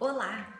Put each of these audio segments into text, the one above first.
Olá!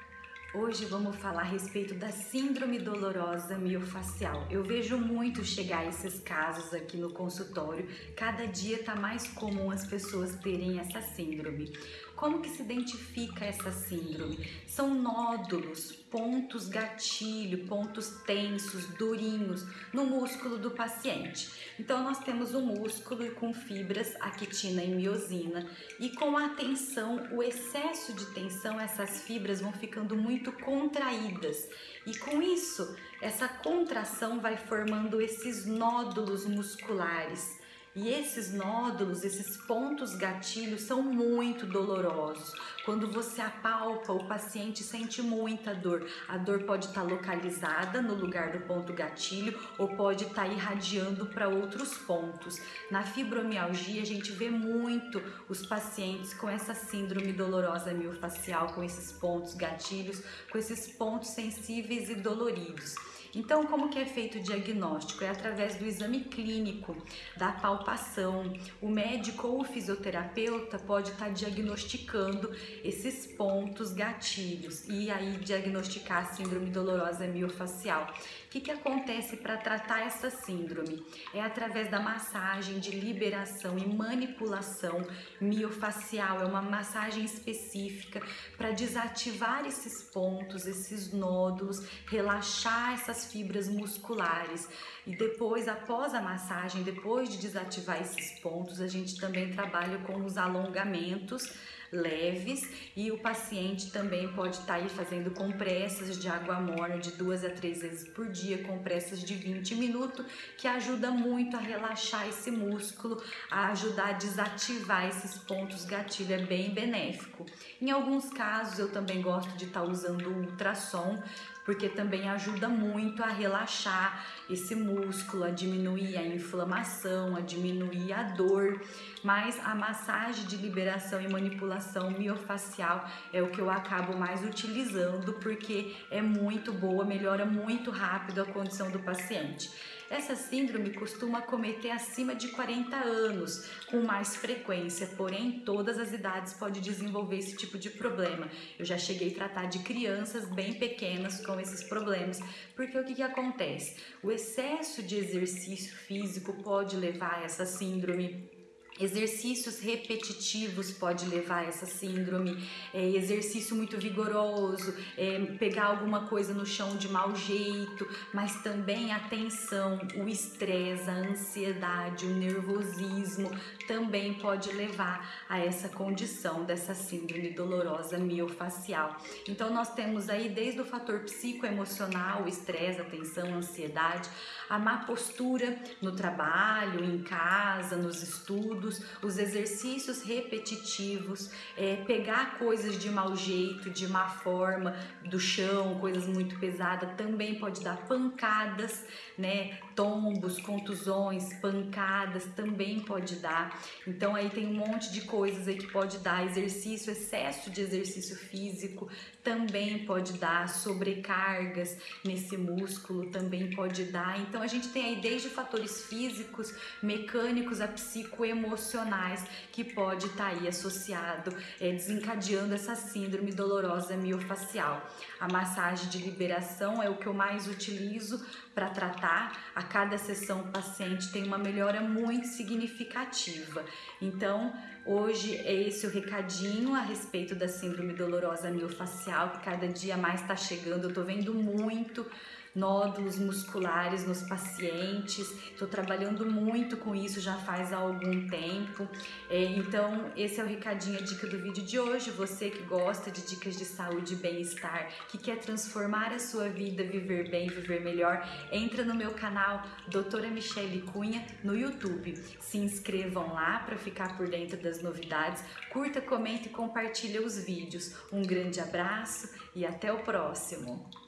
Hoje vamos falar a respeito da síndrome dolorosa miofacial. Eu vejo muito chegar esses casos aqui no consultório. Cada dia está mais comum as pessoas terem essa síndrome. Como que se identifica essa síndrome? São nódulos, pontos gatilho, pontos tensos, durinhos no músculo do paciente. Então nós temos o músculo com fibras, actina e miosina, e com a tensão, o excesso de tensão, essas fibras vão ficando muito contraídas. E com isso, essa contração vai formando esses nódulos musculares e esses nódulos, esses pontos gatilhos são muito dolorosos. Quando você apalpa, o paciente sente muita dor. A dor pode estar localizada no lugar do ponto gatilho ou pode estar irradiando para outros pontos. Na fibromialgia, a gente vê muito os pacientes com essa síndrome dolorosa miofacial, com esses pontos gatilhos, com esses pontos sensíveis e doloridos. Então, como que é feito o diagnóstico? É através do exame clínico, da palpação. O médico ou o fisioterapeuta pode estar diagnosticando esses pontos gatilhos e aí diagnosticar a síndrome dolorosa miofacial. O que, que acontece para tratar essa síndrome? É através da massagem de liberação e manipulação miofacial. É uma massagem específica para desativar esses pontos, esses nódulos, relaxar essas fibras musculares. E depois, após a massagem, depois de desativar esses pontos, a gente também trabalha com os alongamentos leves e o paciente também pode estar tá aí fazendo compressas de água morna de duas a três vezes por dia, compressas de 20 minutos, que ajuda muito a relaxar esse músculo, a ajudar a desativar esses pontos gatilho, é bem benéfico. Em alguns casos eu também gosto de estar tá usando o ultrassom porque também ajuda muito a relaxar esse músculo, a diminuir a inflamação, a diminuir a dor. Mas a massagem de liberação e manipulação miofacial é o que eu acabo mais utilizando porque é muito boa, melhora muito rápido a condição do paciente. Essa síndrome costuma cometer acima de 40 anos, com mais frequência, porém todas as idades pode desenvolver esse tipo de problema. Eu já cheguei a tratar de crianças bem pequenas com esses problemas, porque o que, que acontece? O excesso de exercício físico pode levar a essa síndrome Exercícios repetitivos pode levar a essa síndrome, é, exercício muito vigoroso, é, pegar alguma coisa no chão de mau jeito, mas também a tensão, o estresse, a ansiedade, o nervosismo também pode levar a essa condição dessa síndrome dolorosa miofacial. Então nós temos aí desde o fator psicoemocional, o estresse, a tensão, a ansiedade, a má postura no trabalho, em casa, nos estudos, estudos, os exercícios repetitivos, é, pegar coisas de mau jeito, de má forma, do chão, coisas muito pesadas, também pode dar pancadas, né? Tombos, contusões, pancadas também pode dar. Então aí tem um monte de coisas aí que pode dar. Exercício, excesso de exercício físico também pode dar. Sobrecargas nesse músculo também pode dar. Então a gente tem aí desde fatores físicos, mecânicos, a psicoemocionais emocionais que pode estar tá aí associado, é, desencadeando essa síndrome dolorosa miofacial. A massagem de liberação é o que eu mais utilizo para tratar. A cada sessão o paciente tem uma melhora muito significativa. Então, hoje é esse o recadinho a respeito da síndrome dolorosa miofacial, que cada dia mais está chegando. Eu estou vendo muito nódulos musculares nos pacientes. Estou trabalhando muito com isso já faz algum tempo. É, então, esse é o recadinho, a dica do vídeo de hoje. Você que gosta de dicas de saúde e bem-estar, que quer transformar a sua vida, viver bem, viver melhor, entra no meu canal Doutora Michele Cunha no YouTube. Se inscrevam lá para ficar por dentro das novidades. Curta, comente e compartilhe os vídeos. Um grande abraço e até o próximo!